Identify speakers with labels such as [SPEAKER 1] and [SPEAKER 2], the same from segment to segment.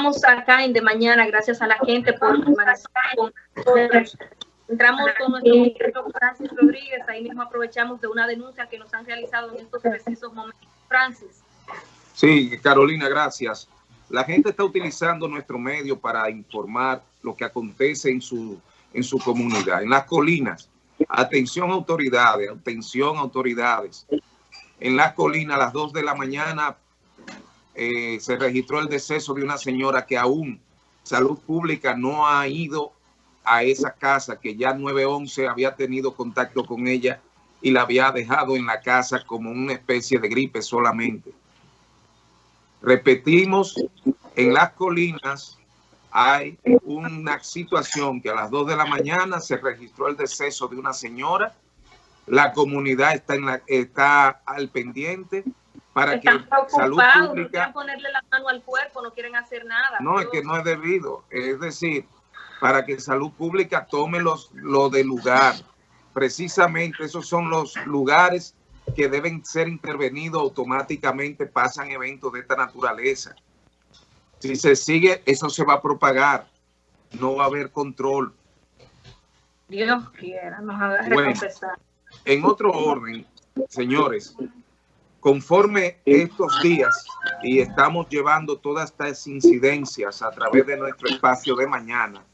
[SPEAKER 1] estamos acá en De Mañana, gracias a la gente por Entramos con nuestro Francis Rodríguez, ahí mismo aprovechamos de una denuncia que nos han realizado en estos precisos momentos. Francis.
[SPEAKER 2] Sí, Carolina, gracias. La gente está utilizando nuestro medio para informar lo que acontece en su, en su comunidad, en las colinas. Atención autoridades, atención autoridades. En las colinas a las 2 de la mañana eh, se registró el deceso de una señora que aún Salud Pública no ha ido a esa casa que ya 911 había tenido contacto con ella y la había dejado en la casa como una especie de gripe solamente. Repetimos, en las colinas hay una situación que a las 2 de la mañana se registró el deceso de una señora. La comunidad está, en la, está al pendiente para que salud pública...
[SPEAKER 1] No ponerle la mano al cuerpo, no quieren hacer nada.
[SPEAKER 2] No, es que no es debido. Es decir, para que salud pública tome los, lo de lugar. Precisamente esos son los lugares que deben ser intervenidos automáticamente, pasan eventos de esta naturaleza. Si se sigue, eso se va a propagar. No va a haber control.
[SPEAKER 1] Dios quiera, nos haga bueno,
[SPEAKER 2] En otro orden, señores, conforme estos días y estamos llevando todas estas incidencias a través de nuestro espacio de mañana.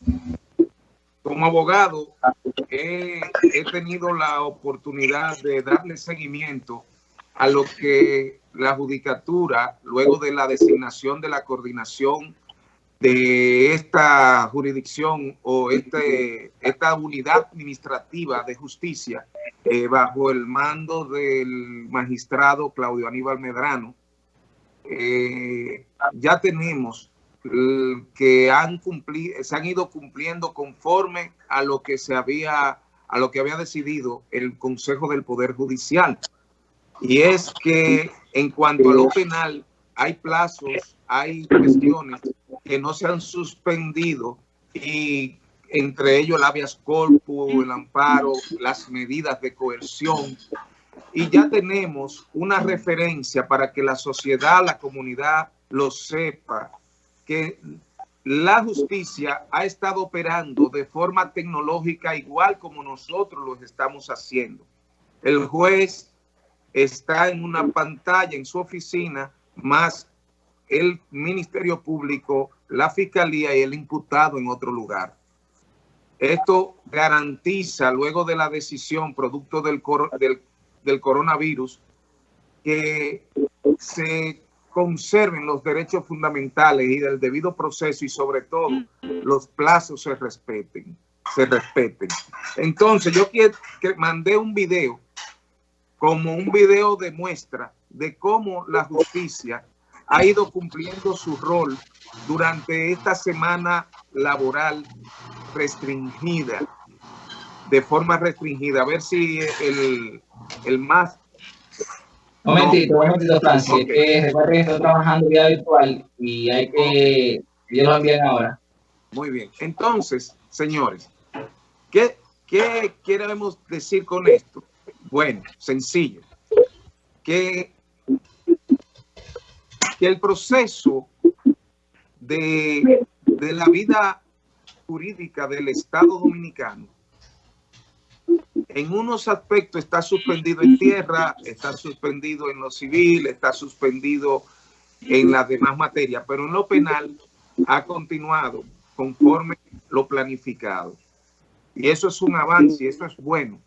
[SPEAKER 2] Como abogado, he, tenido la oportunidad de darle seguimiento a lo que la judicatura, luego de la designación de la coordinación de esta jurisdicción o este, esta unidad administrativa de justicia eh, bajo el mando del magistrado Claudio Aníbal Medrano, eh, ya tenemos que han se han ido cumpliendo conforme a lo que se había, a lo que había decidido el Consejo del Poder Judicial. Y es que en cuanto a lo penal, hay plazos, hay cuestiones que no se han suspendido y entre ellos el habeas corpus, el amparo, las medidas de coerción. Y ya tenemos una referencia para que la sociedad, la comunidad lo sepa, que la justicia ha estado operando de forma tecnológica igual como nosotros lo estamos haciendo. El juez está en una pantalla en su oficina, más el Ministerio Público, la Fiscalía y el imputado en otro lugar. Esto garantiza, luego de la decisión producto del, del, del coronavirus, que se conserven los derechos fundamentales y del debido proceso y sobre todo los plazos se respeten, se respeten. Entonces yo quiero que mandé un video como un video de muestra de cómo la justicia ha ido cumpliendo su rol durante esta semana laboral restringida, de forma restringida. A ver si el, el más...
[SPEAKER 3] Un momentito, un momentito, Francis. Okay. recuerden que estoy trabajando vía virtual y hay que... Ellos lo envían ahora.
[SPEAKER 2] Muy bien. Entonces, señores, ¿qué, ¿qué queremos decir con esto? Bueno, sencillo. Que que el proceso de, de la vida jurídica del Estado Dominicano en unos aspectos está suspendido en tierra, está suspendido en lo civil, está suspendido en las demás materias, pero en lo penal ha continuado conforme lo planificado. Y eso es un avance y eso es bueno,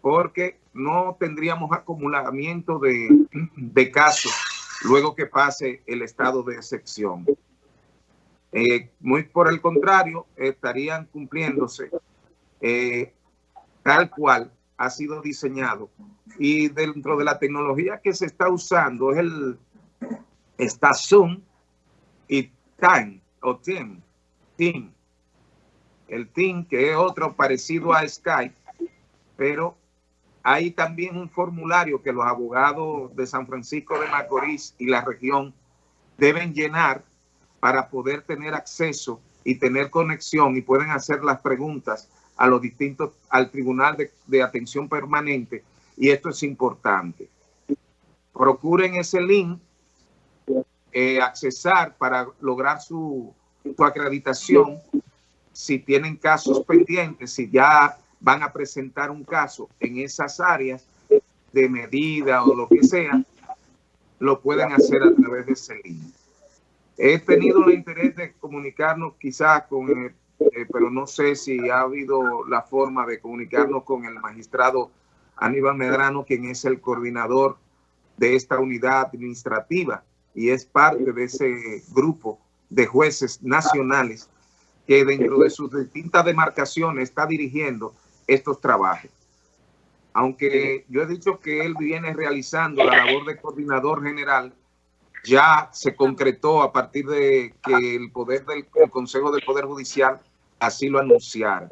[SPEAKER 2] porque no tendríamos acumulamiento de, de casos luego que pase el estado de excepción. Eh, muy por el contrario, estarían cumpliéndose eh, tal cual ha sido diseñado. Y dentro de la tecnología que se está usando es el está Zoom y Time o Team, Team. El Team que es otro parecido a Skype, pero hay también un formulario que los abogados de San Francisco de Macorís y la región deben llenar para poder tener acceso y tener conexión y pueden hacer las preguntas a los distintos, al Tribunal de, Atención Permanente y esto es importante. Procuren ese link eh, accesar para lograr su, su acreditación si tienen casos pendientes, si ya van a presentar un caso en esas áreas de medida o lo que sea, lo pueden hacer a través de ese link. He tenido el interés de comunicarnos quizás con, el, eh, pero no sé si ha habido la forma de comunicarnos con el magistrado Aníbal Medrano, quien es el coordinador de esta unidad administrativa y es parte de ese grupo de jueces nacionales que dentro de sus distintas demarcaciones está dirigiendo estos trabajos. Aunque yo he dicho que él viene realizando la labor de coordinador general, ya se concretó a partir de que el poder del el Consejo del Poder Judicial así lo anunciara.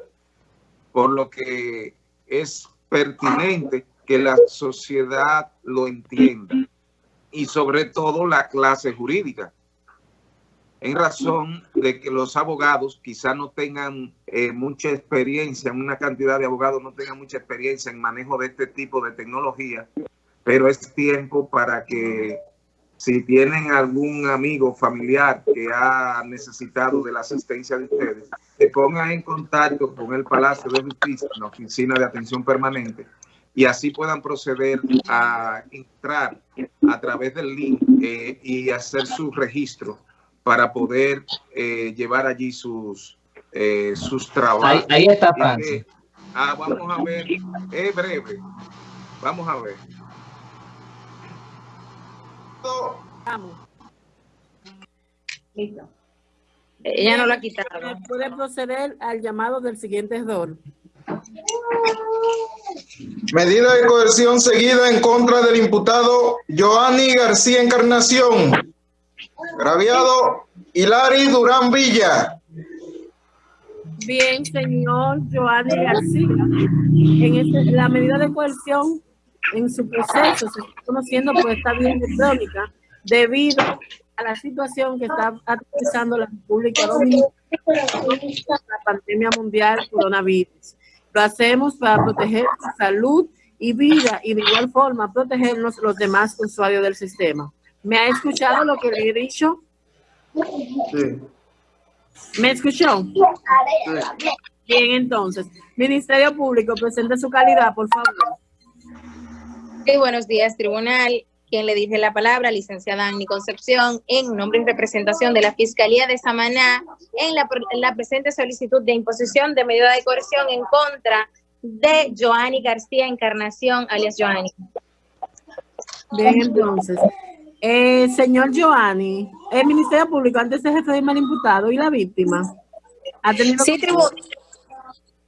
[SPEAKER 2] Por lo que es pertinente que la sociedad lo entienda y sobre todo la clase jurídica en razón de que los abogados quizá no tengan eh, mucha experiencia, una cantidad de abogados no tengan mucha experiencia en manejo de este tipo de tecnología, pero es tiempo para que si tienen algún amigo familiar que ha necesitado de la asistencia de ustedes, se pongan en contacto con el Palacio de Justicia, la Oficina de Atención Permanente, y así puedan proceder a entrar a través del link eh, y hacer su registro para poder eh, llevar allí sus, eh, sus trabajos.
[SPEAKER 3] Ahí, está Francis.
[SPEAKER 2] ah, vamos a ver, es breve. Vamos a ver.
[SPEAKER 1] Vamos. Listo. Ella no lo ha quitado.
[SPEAKER 4] Puede proceder al llamado del siguiente don.
[SPEAKER 5] Medida de coerción seguida en contra del imputado Joanny García Encarnación Graviado Hilari Durán Villa.
[SPEAKER 4] Bien, señor Joanny García. En este, la medida de coerción en su proceso se está conociendo por esta vía electrónica debido a la situación que está atravesando la República Dominicana la pandemia mundial coronavirus. Lo hacemos para proteger salud y vida y de igual forma protegernos los demás usuarios del sistema. ¿Me ha escuchado lo que le he dicho? Sí. ¿Me escuchó? Bien, entonces. Ministerio Público, presente su calidad, por favor.
[SPEAKER 6] Sí, buenos días, tribunal. Quien le dije la palabra, licenciada Annie Concepción, en nombre y representación de la Fiscalía de Samaná, en la, la presente solicitud de imposición de medida de coerción en contra de Joanny García Encarnación, alias Joanny.
[SPEAKER 4] Bien, entonces. Eh, señor Giovanni, el Ministerio Público, antes de jefe de mal imputado y la víctima,
[SPEAKER 6] ¿ha tenido sí,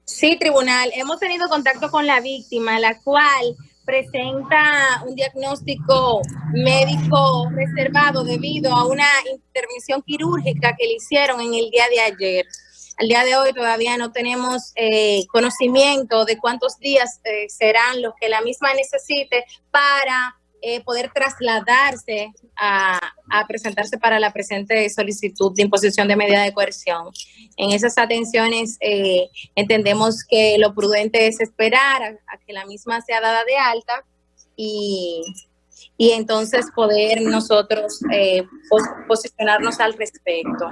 [SPEAKER 6] sí, tribunal. Hemos tenido contacto con la víctima, la cual presenta un diagnóstico médico reservado debido a una intervención quirúrgica que le hicieron en el día de ayer. Al día de hoy todavía no tenemos eh, conocimiento de cuántos días eh, serán los que la misma necesite para eh, poder trasladarse a, presentarse para la presente solicitud de imposición de medida de coerción. En esas atenciones eh, entendemos que lo prudente es esperar a, que la misma sea dada de alta y, y entonces poder nosotros eh, posicionarnos al respecto.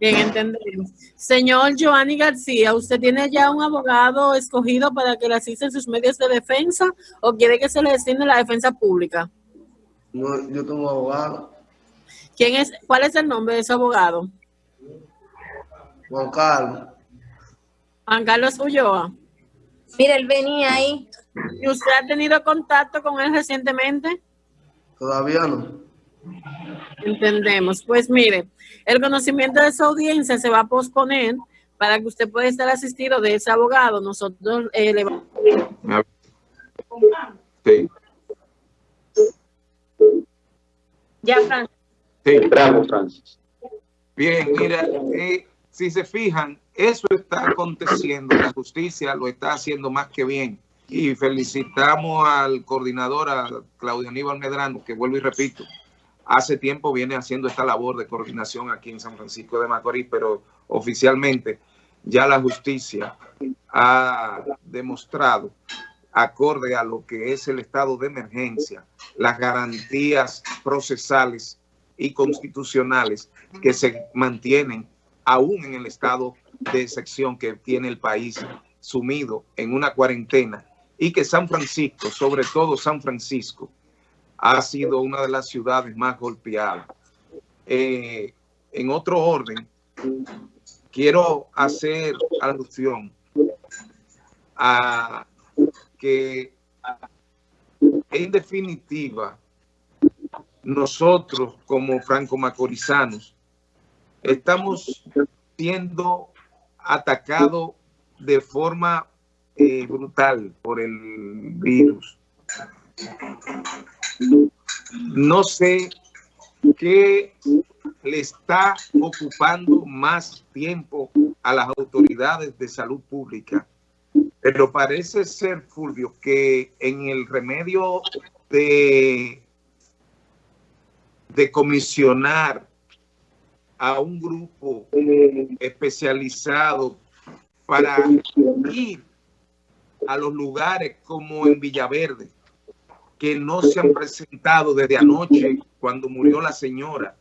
[SPEAKER 4] Bien, entendemos. Señor Giovanni García, ¿usted tiene ya un abogado escogido para que le asisten sus medios de defensa o quiere que se le destine la defensa pública?
[SPEAKER 7] No, yo tengo abogado.
[SPEAKER 4] ¿Quién es, ¿Cuál es el nombre de ese abogado?
[SPEAKER 7] Juan Carlos.
[SPEAKER 4] Juan Carlos Ulloa.
[SPEAKER 6] Mira, él venía ahí.
[SPEAKER 4] ¿Y usted ha tenido contacto con él recientemente?
[SPEAKER 7] Todavía no.
[SPEAKER 4] Entendemos. Pues mire, el conocimiento de su audiencia se va a posponer para que usted pueda estar asistido de ese abogado. Nosotros eh, le vamos
[SPEAKER 2] Sí.
[SPEAKER 1] Ya, Francis.
[SPEAKER 2] Sí, bravo, Francis. Bien, mira, eh, si se fijan, eso está aconteciendo, la justicia lo está haciendo más que bien. Y felicitamos al coordinador, a Claudio Aníbal Medrano, que vuelvo y repito, hace tiempo viene haciendo esta labor de coordinación aquí en San Francisco de Macorís, pero oficialmente ya la justicia ha demostrado, acorde a lo que es el estado de emergencia, las garantías procesales y constitucionales que se mantienen aún en el estado de excepción que tiene el país sumido en una cuarentena y que San Francisco, sobre todo San Francisco, ha sido una de las ciudades más golpeadas. Eh, en otro orden, quiero hacer alusión a que en definitiva nosotros como franco-macorizanos estamos siendo atacados de forma eh, brutal por el virus. No sé qué le está ocupando más tiempo a las autoridades de salud pública, pero parece ser, Fulvio, que en el remedio de, de comisionar a un grupo especializado para ir a los lugares como en Villaverde, que no se han presentado desde anoche cuando murió la señora.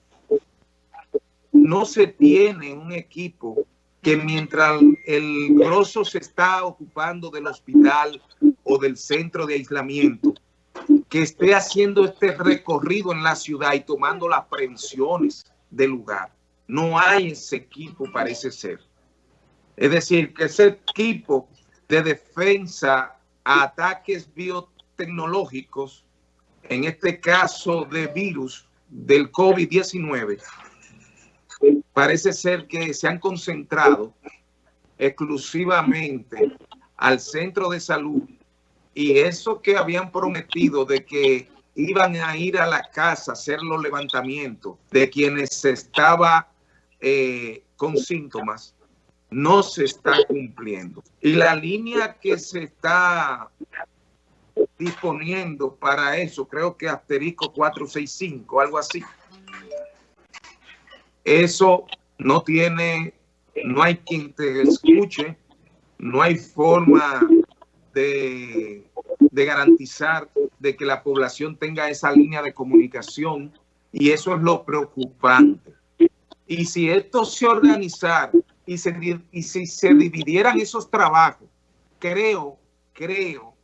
[SPEAKER 2] No se tiene un equipo que mientras el grosso se está ocupando del hospital o del centro de aislamiento, que esté haciendo este recorrido en la ciudad y tomando las prevenciones del lugar. No hay ese equipo, parece ser. Es decir, que ese equipo de defensa a ataques biotecnológicos, en este caso de virus del COVID-19, parece ser que se han concentrado exclusivamente al centro de salud y eso que habían prometido de que iban a ir a la casa a hacer los levantamientos de quienes se estaba eh, con síntomas, no se está cumpliendo. Y la línea que se está disponiendo para eso, creo que asterisco 465, algo así. Eso no tiene, no hay quien te escuche, no hay forma de, de garantizar de que la población tenga esa línea de comunicación y eso es lo preocupante. Y si esto se organizara y, y si se dividieran esos trabajos, creo, creo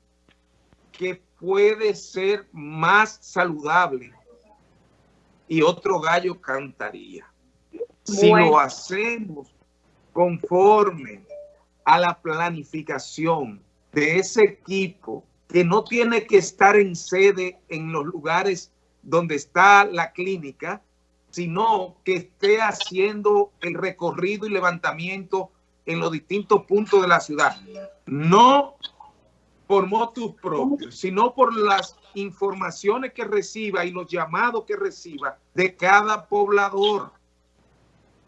[SPEAKER 2] que puede ser más saludable y otro gallo cantaría. Si lo hacemos conforme a la planificación de ese equipo que no tiene que estar en sede en los lugares donde está la clínica, sino que esté haciendo el recorrido y levantamiento en los distintos puntos de la ciudad. No por motus propios, sino por las informaciones que reciba y los llamados que reciba de cada poblador.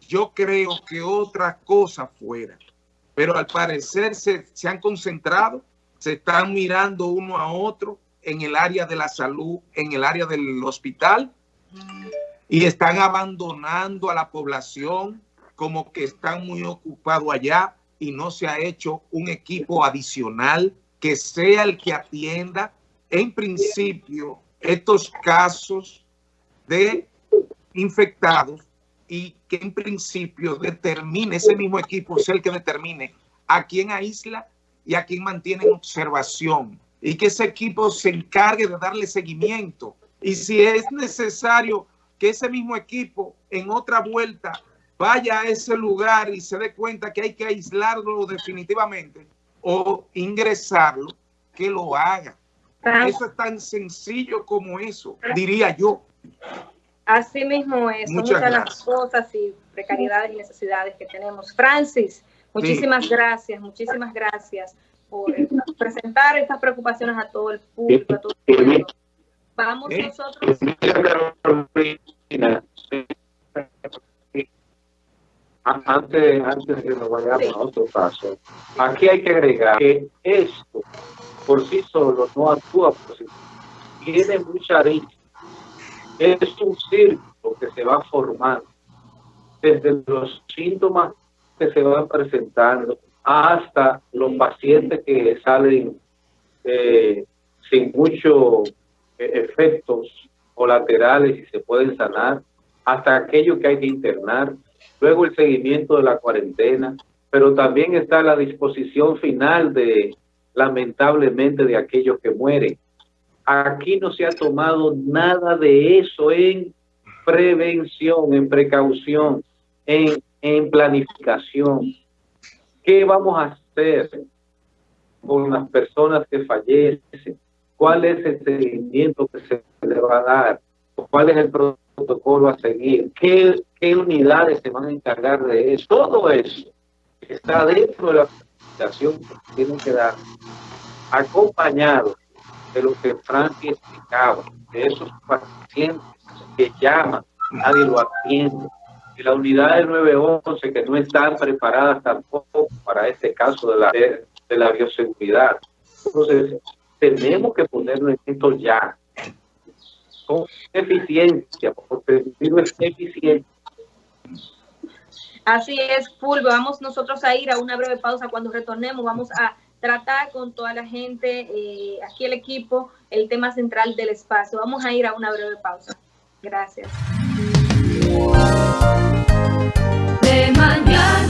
[SPEAKER 2] Yo creo que otra cosa fuera. Pero al parecer se, se han concentrado, se están mirando uno a otro en el área de la salud, en el área del hospital y están abandonando a la población como que están muy ocupados allá y no se ha hecho un equipo adicional que sea el que atienda en principio estos casos de infectados y que en principio determine, ese mismo equipo es el que determine a quién aísla y a quién mantiene en observación y que ese equipo se encargue de darle seguimiento. Y si es necesario que ese mismo equipo en otra vuelta vaya a ese lugar y se dé cuenta que hay que aislarlo definitivamente o ingresarlo, que lo haga. Eso es tan sencillo como eso, diría yo.
[SPEAKER 1] Así mismo es, muchas, las cosas y precariedades y necesidades que tenemos. Francis, muchísimas gracias, muchísimas gracias por presentar estas preocupaciones a todo el público, a todo el mundo. Vamos nosotros.
[SPEAKER 8] Antes, antes de que nos vayamos a otro caso, aquí hay que agregar que esto por sí solo no actúa por sí Tiene mucha riqueza. Es un círculo que se va formando desde los síntomas que se van presentando hasta los pacientes que salen eh, sin mucho efectos colaterales y se pueden sanar hasta aquello que hay que internar, luego el seguimiento de la cuarentena, pero también está la disposición final de, lamentablemente, de aquellos que mueren. Aquí no se ha tomado nada de eso en prevención, en precaución, en, en planificación. ¿Qué vamos a hacer con las personas que fallecen? ¿Cuál es el seguimiento que se le va a dar? ¿Cuál es el protocolo a seguir? ¿Qué, qué unidades se van a encargar de eso? Todo eso está dentro de la planificación que tienen que dar, acompañado de lo que Frankie explicaba, de esos pacientes que llaman, nadie lo atiende, y la unidad del 911 que no están preparadas tampoco para este caso de la, de, la bioseguridad. Entonces, tenemos que ponernos en esto ya, con eficiencia, porque el virus es eficiente.
[SPEAKER 1] Así es, Fulvio. Vamos nosotros a ir a una breve pausa. Cuando retornemos, vamos a tratar con toda la gente, eh, aquí el equipo, el tema central del espacio. Vamos a ir a una breve pausa. Gracias.